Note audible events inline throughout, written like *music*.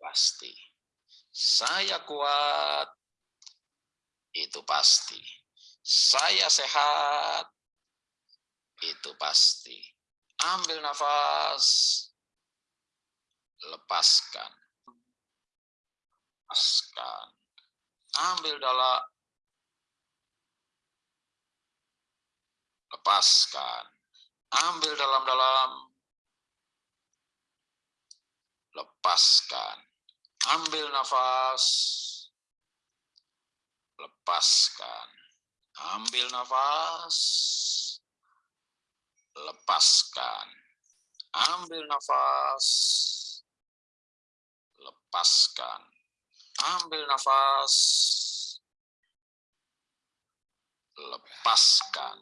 pasti. Saya kuat, itu pasti. Saya sehat, itu pasti. Ambil nafas, lepaskan. Lepaskan. Ambil dalam, lepaskan. Ambil dalam-dalam, lepaskan. Ambil nafas, lepaskan. Ambil nafas, lepaskan. Ambil nafas, lepaskan. Ambil nafas, lepaskan.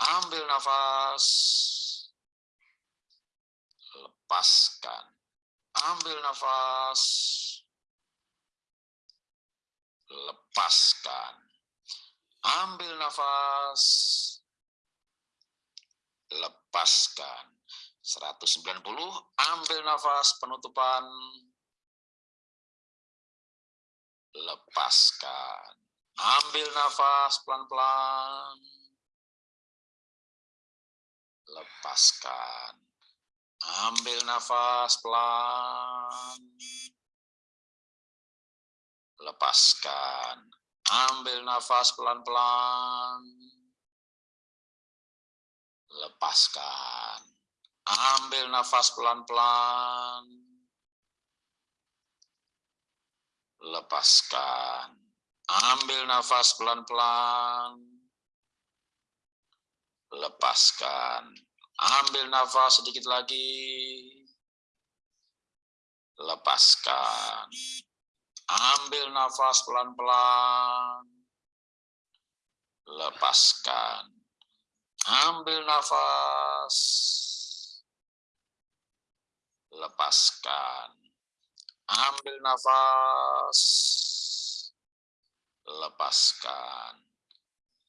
Ambil nafas, lepaskan. Ambil nafas, lepaskan. Ambil nafas, lepaskan. 190, ambil nafas penutupan, lepaskan. Ambil nafas pelan-pelan, lepaskan. Ambil nafas pelan, lepaskan. Ambil nafas pelan-pelan, lepaskan. Ambil nafas pelan-pelan, lepaskan. Ambil nafas pelan-pelan, lepaskan. Ambil nafas sedikit lagi, lepaskan. Ambil nafas pelan-pelan, lepaskan. Ambil nafas. Lepaskan. Ambil nafas. Lepaskan.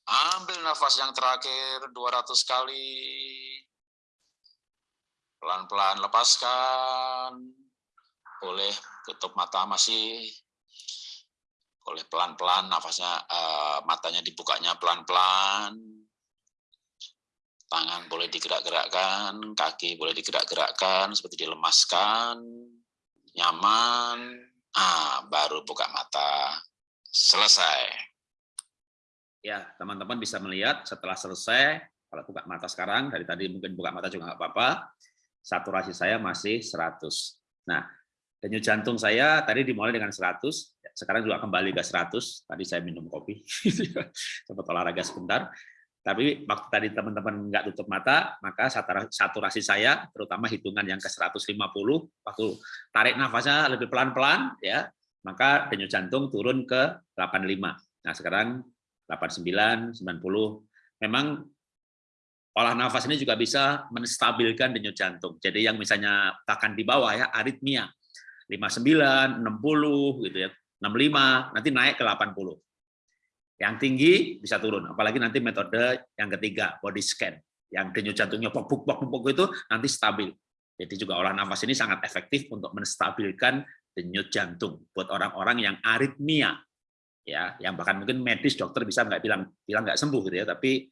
Ambil nafas yang terakhir 200 kali. Pelan-pelan lepaskan. Boleh tutup mata masih. Boleh pelan-pelan nafasnya uh, matanya dibukanya pelan-pelan tangan boleh digerak-gerakkan, kaki boleh digerak-gerakkan, seperti dilemaskan, nyaman, ah, baru buka mata, selesai. Ya, teman-teman bisa melihat setelah selesai, kalau buka mata sekarang, dari tadi mungkin buka mata juga nggak apa-apa, saturasi saya masih 100. Nah, denyut jantung saya tadi dimulai dengan 100, sekarang juga kembali ke 100, tadi saya minum kopi, *laughs* sempat olahraga sebentar, tapi waktu tadi teman-teman nggak tutup mata, maka saturasi saya, terutama hitungan yang ke 150, waktu tarik nafasnya lebih pelan-pelan, ya, maka denyut jantung turun ke 85. Nah sekarang 89, 90. Memang olah nafas ini juga bisa menstabilkan denyut jantung. Jadi yang misalnya takan di bawah ya aritmia 59, 60 gitu ya, 65, nanti naik ke 80. Yang tinggi bisa turun, apalagi nanti metode yang ketiga, body scan. Yang denyut jantungnya pok pok pok itu nanti stabil. Jadi juga olah nafas ini sangat efektif untuk menstabilkan denyut jantung buat orang-orang yang aritmia. Ya, yang bahkan mungkin medis dokter bisa nggak bilang bilang nggak sembuh gitu ya, tapi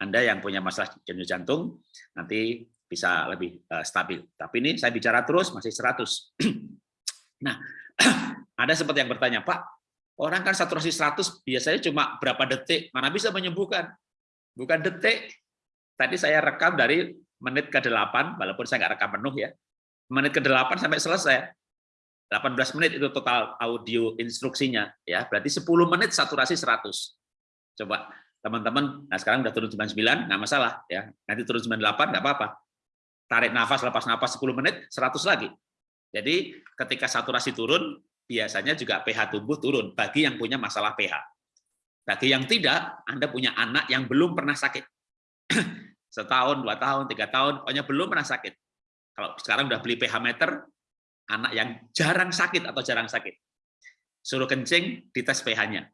Anda yang punya masalah denyut jantung nanti bisa lebih uh, stabil. Tapi ini saya bicara terus masih 100. *clears throat* nah, *clears throat* ada seperti yang bertanya, Pak, Orang kan saturasi 100 biasanya cuma berapa detik, mana bisa menyembuhkan? Bukan detik. Tadi saya rekam dari menit ke-8, walaupun saya nggak rekam penuh ya. Menit ke-8 sampai selesai. 18 menit itu total audio instruksinya ya. Berarti 10 menit saturasi 100. Coba teman-teman, nah sekarang udah turun 99, nggak masalah ya. Nanti turun 98 nggak apa-apa. Tarik nafas, lepas nafas 10 menit, 100 lagi. Jadi ketika saturasi turun, biasanya juga pH tubuh turun bagi yang punya masalah pH. Bagi yang tidak, Anda punya anak yang belum pernah sakit. *clears throat* Setahun, dua tahun, tiga tahun, pokoknya belum pernah sakit. Kalau sekarang udah beli pH meter, anak yang jarang sakit atau jarang sakit. Suruh kencing, dites pH-nya.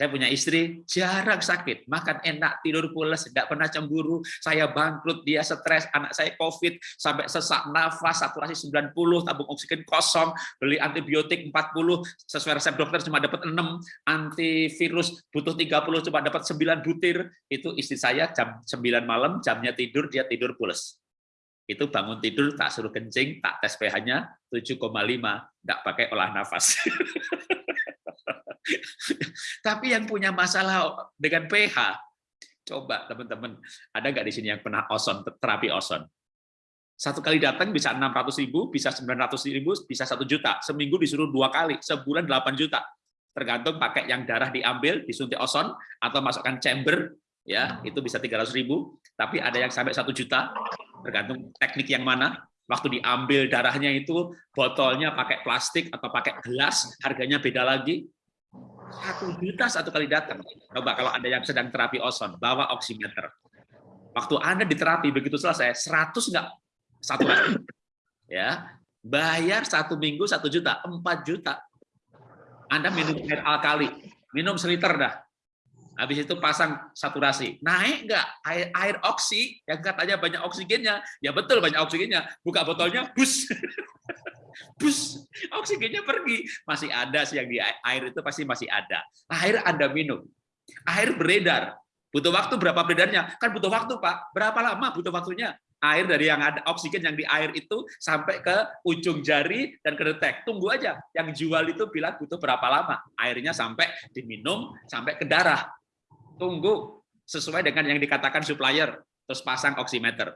Saya punya istri, jarang sakit, makan enak, tidur pulas, tidak pernah cemburu, saya bangkrut, dia stres, anak saya COVID, sampai sesak nafas, saturasi 90, tabung oksigen kosong, beli antibiotik 40, sesuai resep dokter cuma dapat 6, antivirus butuh 30, cuma dapat 9 butir, itu istri saya jam 9 malam, jamnya tidur, dia tidur pulas. Itu bangun tidur, tak suruh kencing, tak tes pH-nya 7,5, tidak pakai olah nafas. *laughs* Tapi yang punya masalah dengan pH, coba teman-teman, ada nggak di sini yang pernah oson, terapi oson? Satu kali datang bisa 600 ribu, bisa 900 ribu, bisa satu juta. Seminggu disuruh dua kali, sebulan 8 juta. Tergantung pakai yang darah diambil, disuntik oson, atau masukkan chamber, ya itu bisa 300 ribu. Tapi ada yang sampai satu juta, tergantung teknik yang mana. Waktu diambil darahnya itu, botolnya pakai plastik atau pakai gelas, harganya beda lagi satu juta satu kali datang. Coba kalau ada yang sedang terapi ozon, bawa oximeter. Waktu Anda diterapi begitu selesai, 100 enggak satu kali. Ya, bayar satu minggu satu juta, empat juta. Anda minum air alkali, minum seliter dah. Habis itu pasang saturasi. Naik enggak air, air oksi yang katanya banyak oksigennya? Ya betul banyak oksigennya. Buka botolnya, bus. *laughs* bus oksigennya pergi. Masih ada sih yang di air itu pasti masih ada. Air anda minum. Air beredar. Butuh waktu berapa beredarnya? Kan butuh waktu pak. Berapa lama butuh waktunya? Air dari yang ada oksigen yang di air itu sampai ke ujung jari dan ke detek. Tunggu aja. Yang jual itu bilang butuh berapa lama? Airnya sampai diminum sampai ke darah. Tunggu. Sesuai dengan yang dikatakan supplier. Terus pasang oximeter.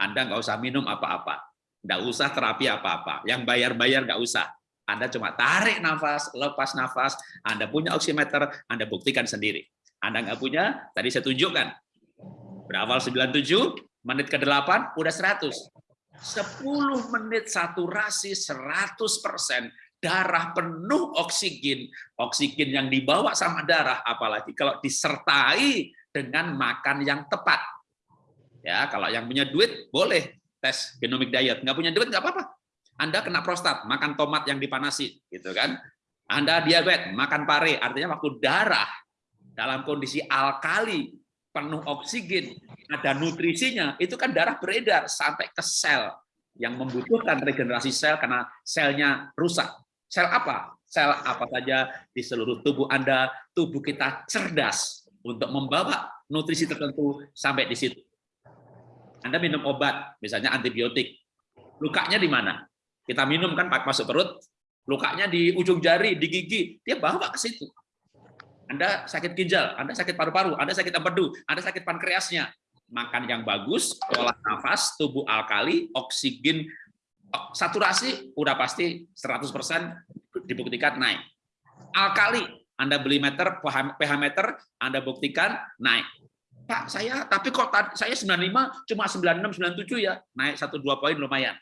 Anda nggak usah minum apa-apa Nggak usah terapi apa-apa. Yang bayar-bayar nggak usah. Anda cuma tarik nafas, lepas nafas, Anda punya oximeter, Anda buktikan sendiri. Anda nggak punya, tadi saya tunjukkan. Berawal 97, menit ke-8, udah 100. 10 menit saturasi 100%, darah penuh oksigen, oksigen yang dibawa sama darah, apalagi kalau disertai dengan makan yang tepat. Ya, kalau yang punya duit boleh tes genomic diet. Nggak punya duit nggak apa-apa. Anda kena prostat, makan tomat yang dipanasi, gitu kan? Anda diabetes, makan pare, artinya waktu darah dalam kondisi alkali, penuh oksigen, ada nutrisinya, itu kan darah beredar sampai ke sel yang membutuhkan regenerasi sel karena selnya rusak. Sel apa? Sel apa saja di seluruh tubuh Anda, tubuh kita cerdas untuk membawa nutrisi tertentu sampai di situ. Anda minum obat, misalnya antibiotik. Lukanya di mana? Kita minum kan masuk perut, lukanya di ujung jari, di gigi, dia bawa ke situ. Anda sakit ginjal, Anda sakit paru-paru, Anda sakit empedu, Anda sakit pankreasnya. Makan yang bagus, olah nafas, tubuh alkali, oksigen, saturasi udah pasti 100% dibuktikan naik. Alkali, Anda beli meter, pH meter, Anda buktikan naik. Pak, saya tapi kok saya 95 cuma 96 97 ya. Naik 1 2 poin lumayan.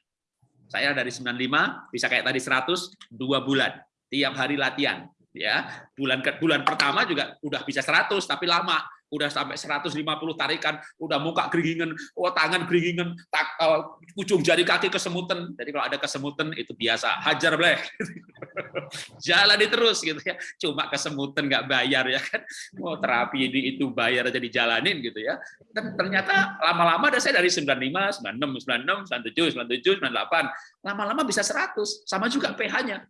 Saya dari 95 bisa kayak tadi 100 dua bulan. Tiap hari latihan ya. Bulan ke bulan pertama juga udah bisa 100 tapi lama udah sampai 150 tarikan, udah muka geringan, oh tangan geringan, tak, uh, ujung jari kaki kesemutan. Jadi kalau ada kesemutan itu biasa, hajar bleh. *laughs* Jalani terus gitu ya. Cuma kesemutan nggak bayar ya kan. Mau oh, terapi ini itu bayar aja dijalanin gitu ya. Dan ternyata lama-lama ada saya dari 95, 96, 96, 97, 97, 98. Lama-lama bisa 100, sama juga pH-nya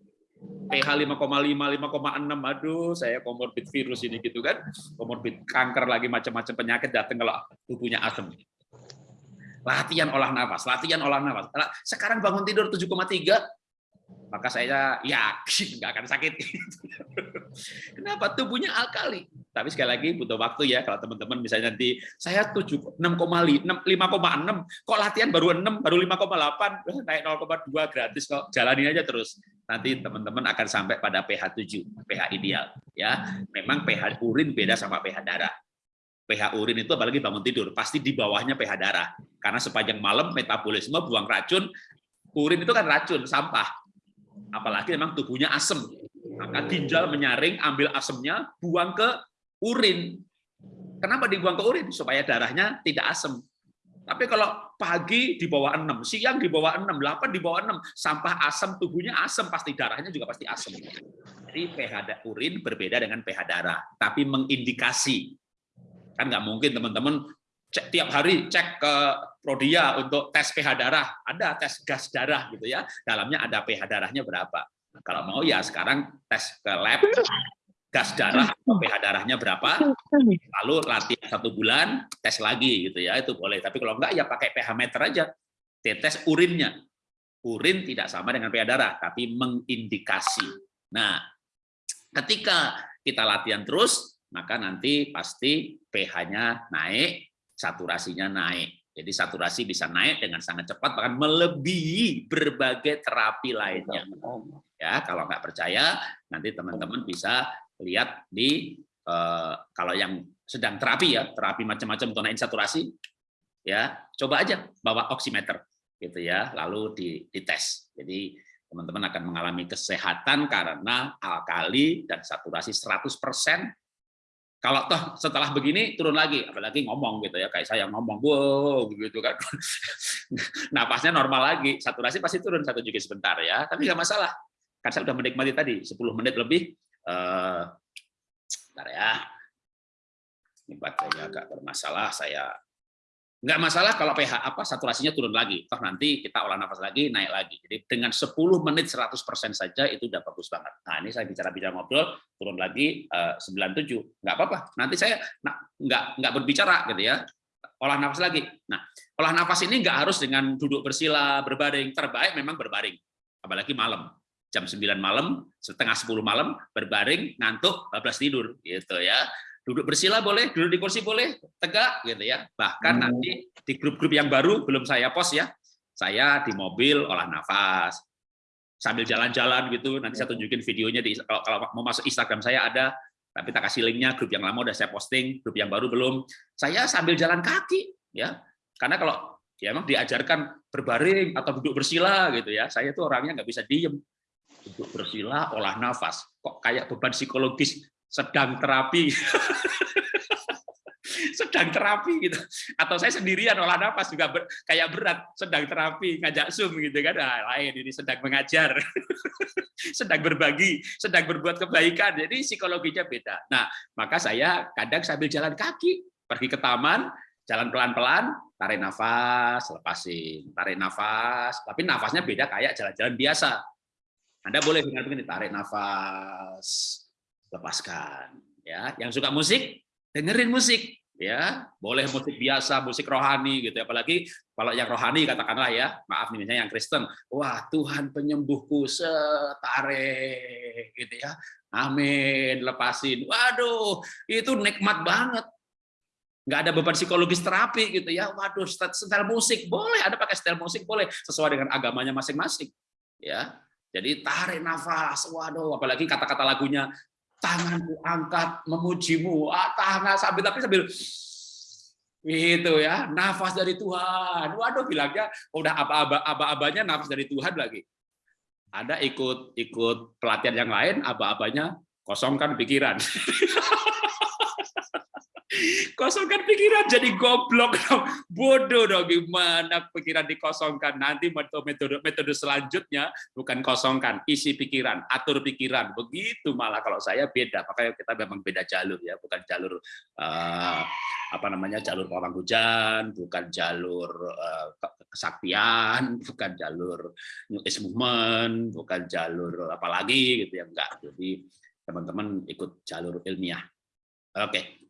pH 5,5, 5,6, aduh saya komorbid virus ini gitu kan, komorbid kanker lagi macam-macam penyakit datang kalau tubuhnya asam. Latihan olah nafas, latihan olah nafas. Sekarang bangun tidur 7,3, maka saya yakin nggak akan sakit. *laughs* Kenapa? Tubuhnya alkali. Tapi sekali lagi butuh waktu ya kalau teman-teman misalnya nanti saya 7 6,5 5,6 kok latihan baru 6 baru 5,8 naik 0,2 gratis kok jalani aja terus. Nanti teman-teman akan sampai pada pH 7, pH ideal ya. Memang pH urin beda sama pH darah. pH urin itu apalagi bangun tidur pasti di bawahnya pH darah. Karena sepanjang malam metabolisme buang racun, urin itu kan racun, sampah. Apalagi memang tubuhnya asam. Maka ginjal menyaring, ambil asemnya, buang ke urin. Kenapa dibuang ke urin? Supaya darahnya tidak asam. Tapi kalau pagi di bawah 6, siang di bawah 6, 8 di bawah 6, sampah asam tubuhnya asam, pasti darahnya juga pasti asam. Jadi pH urin berbeda dengan pH darah, tapi mengindikasi. Kan nggak mungkin teman-teman cek tiap hari cek ke Prodia untuk tes pH darah, ada tes gas darah gitu ya, dalamnya ada pH darahnya berapa. Kalau mau ya sekarang tes ke lab gas darah pH darahnya berapa, lalu latihan satu bulan tes lagi gitu ya itu boleh. Tapi kalau enggak ya pakai pH meter aja, tes urinnya. Urin tidak sama dengan pH darah, tapi mengindikasi. Nah, ketika kita latihan terus, maka nanti pasti pH-nya naik, saturasinya naik. Jadi saturasi bisa naik dengan sangat cepat, bahkan melebihi berbagai terapi lainnya. Ya, kalau nggak percaya, nanti teman-teman bisa lihat di eh, kalau yang sedang terapi ya, terapi macam-macam naik saturasi, ya coba aja bawa oximeter, gitu ya, lalu dites. Jadi teman-teman akan mengalami kesehatan karena alkali dan saturasi 100%. Kalau toh setelah begini turun lagi, apalagi ngomong gitu ya, kayak saya ngomong, wow, gitu kan. *laughs* Napasnya normal lagi, saturasi pasti turun satu juga sebentar ya, tapi nggak masalah. Kan saya sudah menikmati tadi 10 menit lebih. Eh, bentar ya. Ini baterainya agak bermasalah, saya Nggak masalah kalau pH apa saturasinya turun lagi. Toh nanti kita olah nafas lagi, naik lagi. Jadi dengan 10 menit 100% saja itu udah bagus banget. Nah ini saya bicara-bicara ngobrol, turun lagi eh, 97. Nggak apa-apa. Nanti saya nggak, nggak berbicara gitu ya. Olah nafas lagi. Nah, olah nafas ini nggak harus dengan duduk bersila, berbaring. Terbaik memang berbaring. Apalagi malam. Jam 9 malam, setengah 10 malam, berbaring, ngantuk, bablas tidur. gitu ya duduk bersila boleh, duduk di kursi boleh, tegak gitu ya. Bahkan hmm. nanti di grup-grup yang baru belum saya post ya, saya di mobil olah nafas sambil jalan-jalan gitu. Nanti saya tunjukin videonya di kalau, kalau mau masuk Instagram saya ada, tapi tak kasih linknya. Grup yang lama udah saya posting, grup yang baru belum. Saya sambil jalan kaki ya, karena kalau ya emang diajarkan berbaring atau duduk bersila gitu ya. Saya tuh orangnya nggak bisa diem duduk bersila olah nafas. Kok kayak beban psikologis sedang terapi. *laughs* Sedang terapi gitu. Atau saya sendirian olah nafas juga ber, kayak berat. Sedang terapi ngajak zoom gitu kan. Nah, lain ini sedang mengajar. *laughs* Sedang berbagi sedang berbuat kebaikan. Jadi psikologinya beda. Nah maka saya kadang sambil jalan kaki pergi ke taman jalan pelan-pelan tarik nafas lepasin. Tarik nafas tapi nafasnya beda kayak jalan-jalan biasa anda boleh dengan begini tarik nafas lepaskan ya. Yang suka musik dengerin musik ya. Boleh musik biasa musik rohani gitu apalagi kalau yang rohani katakanlah ya maaf nih yang Kristen wah Tuhan penyembuhku setare gitu ya. Amin lepasin. Waduh itu nikmat banget. Nggak ada beban psikologis terapi gitu ya. Waduh setel musik boleh ada pakai setel musik boleh sesuai dengan agamanya masing-masing ya jadi tarik nafas waduh apalagi kata-kata lagunya tanganku angkat memujimu. Ah, tangan sambil tapi sambil itu ya nafas dari Tuhan. Waduh bilangnya udah apa-aba aba-abanya nafas dari Tuhan lagi. Ada ikut ikut pelatihan yang lain aba-abanya kosongkan pikiran *laughs* kosongkan pikiran jadi goblok dong. Bodoh dong gimana pikiran dikosongkan? Nanti metode metode selanjutnya bukan kosongkan isi pikiran atur pikiran. Begitu malah kalau saya beda. Makanya kita memang beda jalur ya bukan jalur uh, apa namanya jalur pawang hujan bukan jalur uh, kesaktian bukan jalur new age movement bukan jalur apalagi gitu ya enggak. Jadi teman-teman ikut jalur ilmiah. Oke